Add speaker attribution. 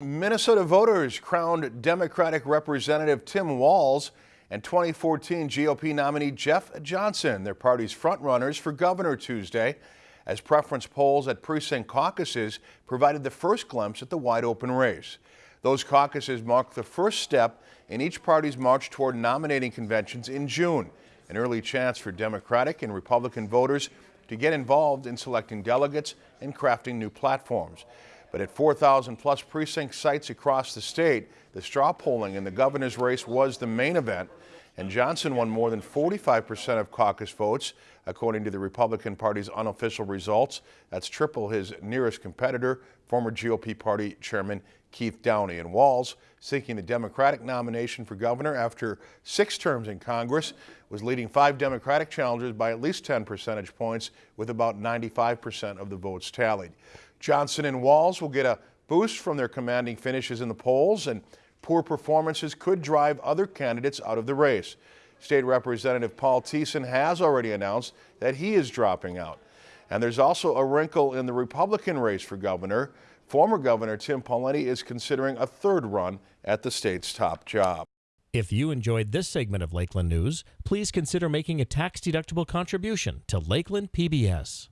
Speaker 1: Minnesota voters crowned Democratic Representative Tim Walz and 2014 GOP nominee Jeff Johnson, their party's frontrunners for governor Tuesday, as preference polls at precinct caucuses provided the first glimpse at the wide open race. Those caucuses marked the first step in each party's march toward nominating conventions in June, an early chance for Democratic and Republican voters to get involved in selecting delegates and crafting new platforms. But at 4,000 plus precinct sites across the state, the straw polling in the governor's race was the main event, and Johnson won more than 45% of caucus votes, according to the Republican Party's unofficial results. That's triple his nearest competitor, former GOP Party Chairman Keith Downey. And Walz, seeking the Democratic nomination for governor after six terms in Congress, was leading five Democratic challengers by at least 10 percentage points, with about 95% of the votes tallied. Johnson and Walz will get a boost from their commanding finishes in the polls, and poor performances could drive other candidates out of the race. State Representative Paul Thissen has already announced that he is dropping out. And there's also a wrinkle in the Republican race for governor. Former Governor Tim Pawlenty is considering a third run at the state's top job.
Speaker 2: If you enjoyed this segment of Lakeland News, please consider making a tax-deductible contribution to Lakeland PBS.